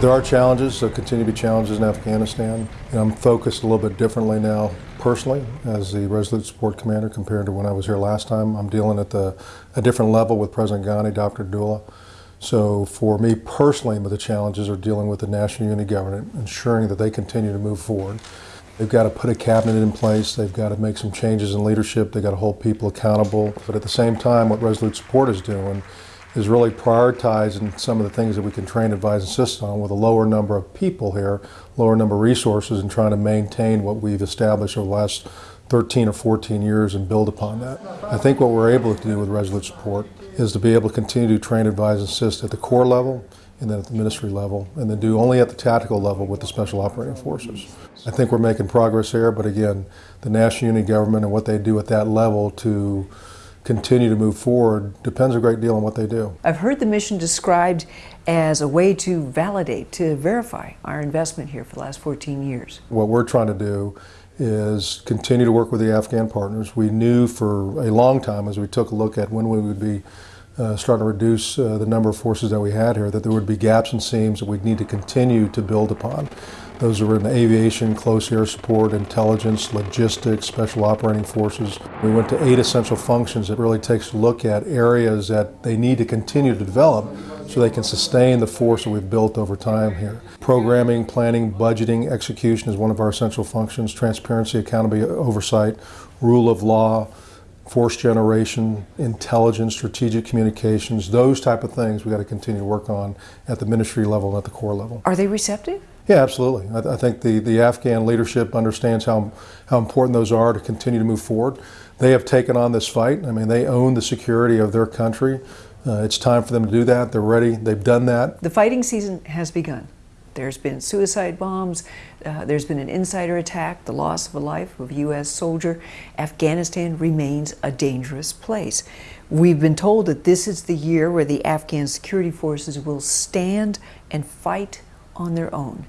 There are challenges, there continue to be challenges in Afghanistan. And I'm focused a little bit differently now personally as the Resolute Support Commander compared to when I was here last time. I'm dealing at the, a different level with President Ghani, Dr. Abdullah. So for me personally, the challenges are dealing with the National Unity Government, ensuring that they continue to move forward. They've got to put a cabinet in place. They've got to make some changes in leadership. They've got to hold people accountable. But at the same time, what Resolute Support is doing is really prioritizing some of the things that we can train, advise, and assist on with a lower number of people here, lower number of resources, and trying to maintain what we've established over the last 13 or 14 years and build upon that. I think what we're able to do with Resolute Support is to be able to continue to train, advise, and assist at the corps level and then at the ministry level, and then do only at the tactical level with the Special Operating Forces. I think we're making progress here, but again, the National Unity Government and what they do at that level to continue to move forward depends a great deal on what they do. I've heard the mission described as a way to validate, to verify our investment here for the last 14 years. What we're trying to do is continue to work with the Afghan partners. We knew for a long time as we took a look at when we would be uh, starting to reduce uh, the number of forces that we had here, that there would be gaps and seams that we'd need to continue to build upon. Those are in aviation, close air support, intelligence, logistics, special operating forces. We went to eight essential functions that really takes a look at areas that they need to continue to develop so they can sustain the force that we've built over time here. Programming, planning, budgeting, execution is one of our essential functions. Transparency, accountability, oversight, rule of law, force generation, intelligence, strategic communications, those type of things we got to continue to work on at the ministry level and at the corps level. Are they receptive? Yeah, absolutely. I, I, think the, the Afghan leadership understands how, how important those are to continue to move forward. They have taken on this fight. I mean, they own the security of their country. Uh, it's time for them to do that. They're ready. They've done that. The fighting season has begun. There's been suicide bombs, uh, there's been an insider attack, the loss of a life of a U.S. soldier. Afghanistan remains a dangerous place. We've been told that this is the year where the Afghan security forces will stand and fight on their own.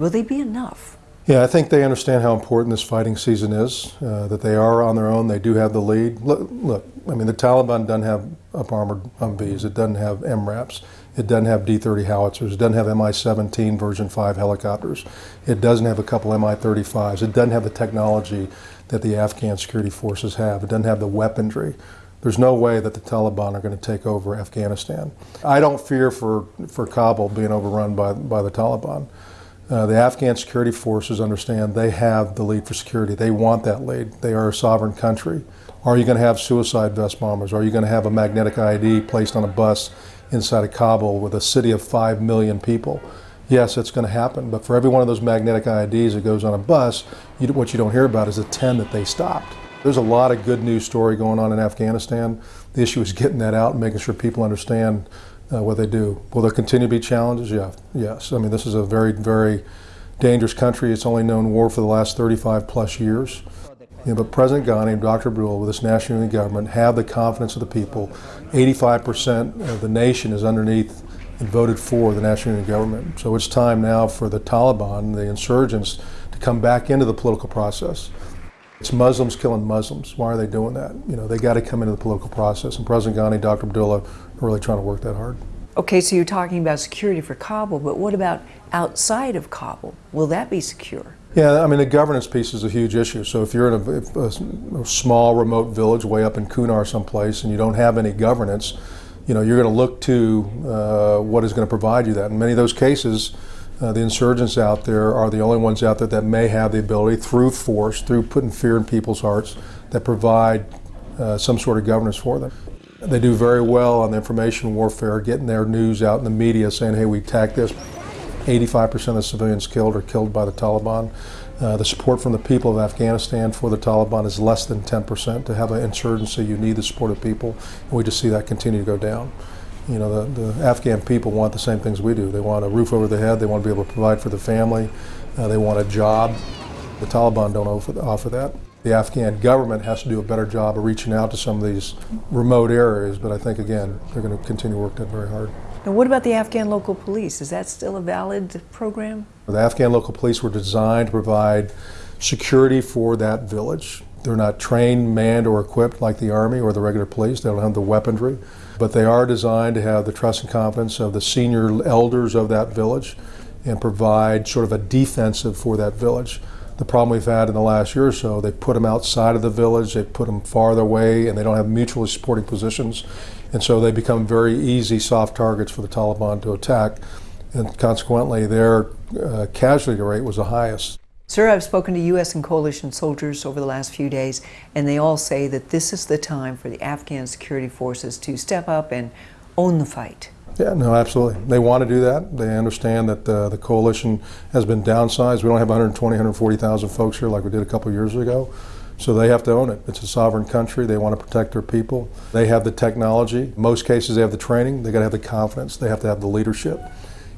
Will they be enough? Yeah, I think they understand how important this fighting season is, uh, that they are on their own, they do have the lead. Look, look, I mean, the Taliban doesn't have up armored Humvees, it doesn't have MRAPs. It doesn't have D-30 howitzers. It doesn't have Mi-17 version 5 helicopters. It doesn't have a couple Mi-35s. It doesn't have the technology that the Afghan security forces have. It doesn't have the weaponry. There's no way that the Taliban are going to take over Afghanistan. I don't fear for, for Kabul being overrun by, by the Taliban. Uh, the Afghan security forces understand they have the lead for security. They want that lead. They are a sovereign country. Are you going to have suicide vest bombers? Are you going to have a magnetic IED placed on a bus inside of Kabul with a city of 5 million people. Yes, it's going to happen, but for every one of those magnetic IEDs that goes on a bus, you, what you don't hear about is the 10 that they stopped. There's a lot of good news story going on in Afghanistan. The issue is getting that out and making sure people understand uh, what they do. Will there continue to be challenges? Yeah, yes. I mean, this is a very, very dangerous country. It's only known war for the last 35 plus years. You know, but President Ghani and Dr. Abdul with this national unity government have the confidence of the people. 85% of the nation is underneath and voted for the national unity government. So it's time now for the Taliban, the insurgents, to come back into the political process. It's Muslims killing Muslims. Why are they doing that? You know, they got to come into the political process. And President Ghani, Dr. Abdullah are really trying to work that hard. Okay, so you're talking about security for Kabul, but what about outside of Kabul? Will that be secure? Yeah, I mean, the governance piece is a huge issue. So if you're in a, a, a small remote village way up in Kunar someplace and you don't have any governance, you know, you're going to look to uh, what is going to provide you that. In many of those cases, uh, the insurgents out there are the only ones out there that may have the ability through force, through putting fear in people's hearts, that provide uh, some sort of governance for them. They do very well on the information warfare, getting their news out in the media saying, hey, we attacked this. 85% of the civilians killed are killed by the Taliban. Uh, the support from the people of Afghanistan for the Taliban is less than 10%. To have an insurgency, you need the support of people, and we just see that continue to go down. You know, the, the Afghan people want the same things we do. They want a roof over their head, they want to be able to provide for their family, uh, they want a job. The Taliban don't offer, offer that. The Afghan government has to do a better job of reaching out to some of these remote areas, but I think, again, they're going to continue to work that very hard. And what about the Afghan local police? Is that still a valid program? The Afghan local police were designed to provide security for that village. They're not trained, manned, or equipped like the Army or the regular police. They don't have the weaponry. But they are designed to have the trust and confidence of the senior elders of that village and provide sort of a defensive for that village. The problem we've had in the last year or so, they put them outside of the village, they put them farther away, and they don't have mutually supporting positions. And so they become very easy soft targets for the Taliban to attack. And consequently, their uh, casualty rate was the highest. Sir, I've spoken to U.S. and coalition soldiers over the last few days, and they all say that this is the time for the Afghan security forces to step up and own the fight. Yeah, no, absolutely. They want to do that. They understand that uh, the coalition has been downsized. We don't have 120, 140,000 folks here like we did a couple years ago. So they have to own it. It's a sovereign country. They want to protect their people. They have the technology. In most cases, they have the training. They got to have the confidence. They have to have the leadership.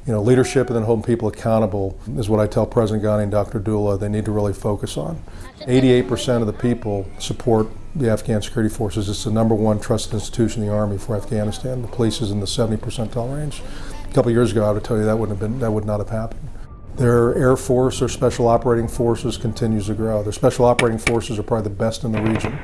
You know, leadership and then holding people accountable is what I tell President Ghani and Dr. Dula they need to really focus on. 88% of the people support the Afghan security forces. It's the number one trusted institution in the Army for Afghanistan. The police is in the 70 percentile range. A couple years ago, I would tell you that wouldn't have been, that would not have happened. Their Air Force, their Special Operating Forces continues to grow. Their Special Operating Forces are probably the best in the region.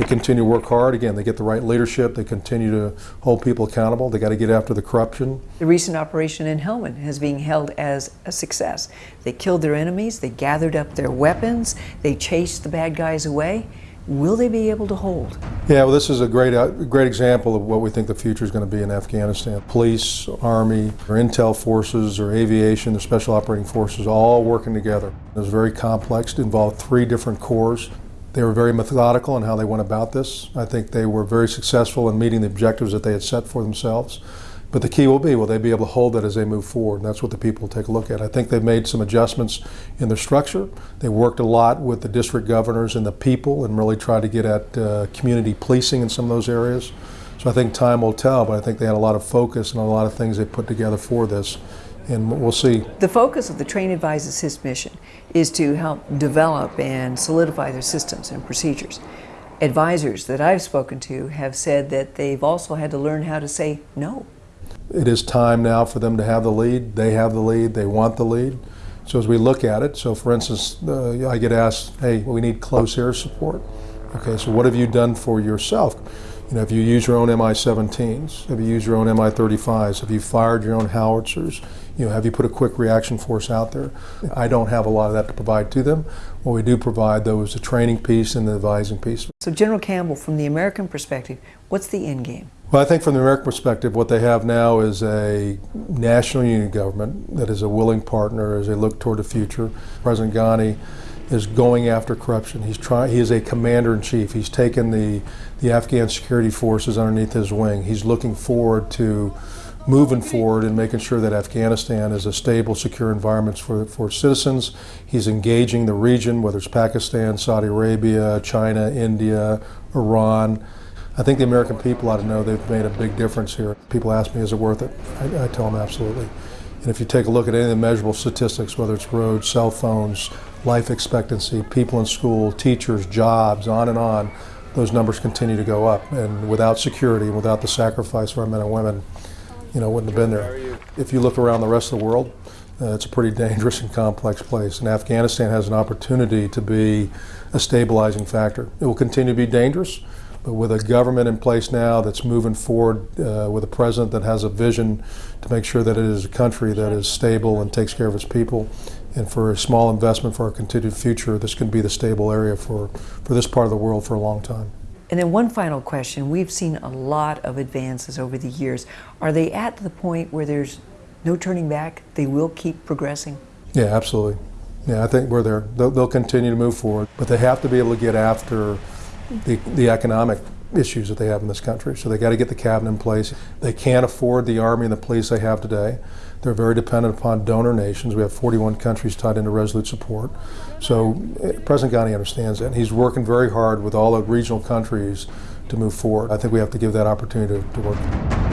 They continue to work hard. Again, they get the right leadership. They continue to hold people accountable. They got to get after the corruption. The recent operation in Helmand has been hailed as a success. They killed their enemies, they gathered up their weapons, they chased the bad guys away. Will they be able to hold? Yeah, well, this is a great, uh, great example of what we think the future is going to be in Afghanistan. Police, Army, or intel forces, or aviation, the special operating forces, all working together. It was very complex. It involved three different corps. They were very methodical in how they went about this. I think they were very successful in meeting the objectives that they had set for themselves. But the key will be, will they be able to hold that as they move forward? And that's what the people will take a look at. I think they've made some adjustments in their structure. They worked a lot with the district governors and the people and really tried to get at uh, community policing in some of those areas. So I think time will tell, but I think they had a lot of focus and a lot of things they put together for this. And we'll see. The focus of the Train Advise Assist mission is to help develop and solidify their systems and procedures. Advisors that I've spoken to have said that they've also had to learn how to say no. It is time now for them to have the lead. They have the lead. They want the lead. So as we look at it, so for instance, uh, I get asked, hey, we need close air support. Okay, so what have you done for yourself? You know, have you used your own Mi-17s? Have you used your own Mi-35s? Have you fired your own howitzers? You know, have you put a quick reaction force out there? I don't have a lot of that to provide to them. What we do provide, though, is the training piece and the advising piece. So General Campbell, from the American perspective, what's the end game? Well, I think from the American perspective, what they have now is a national unity government that is a willing partner as they look toward the future. President Ghani is going after corruption. He's trying. He is a commander in chief. He's taken the the Afghan security forces underneath his wing. He's looking forward to moving forward and making sure that Afghanistan is a stable, secure environment for, for citizens. He's engaging the region, whether it's Pakistan, Saudi Arabia, China, India, Iran. I think the American people ought to know they've made a big difference here. People ask me, is it worth it? I, I tell them absolutely. And if you take a look at any of the measurable statistics, whether it's roads, cell phones, life expectancy, people in school, teachers, jobs, on and on, those numbers continue to go up. And without security without the sacrifice of our men and women, you know, wouldn't have been there. If you look around the rest of the world, uh, it's a pretty dangerous and complex place. And Afghanistan has an opportunity to be a stabilizing factor. It will continue to be dangerous, but with a government in place now that's moving forward, uh, with a president that has a vision to make sure that it is a country that is stable and takes care of its people, and for a small investment for our continued future, this can be the stable area for, for this part of the world for a long time. And then one final question. We've seen a lot of advances over the years. Are they at the point where there's no turning back? They will keep progressing? Yeah, absolutely. Yeah, I think we're there. They'll, they'll continue to move forward, but they have to be able to get after the, the economic issues that they have in this country. So they got to get the cabinet in place. They can't afford the army and the police they have today. They're very dependent upon donor nations. We have 41 countries tied into Resolute support. So eh, President Ghani understands that. And he's working very hard with all the regional countries to move forward. I think we have to give that opportunity to, to work.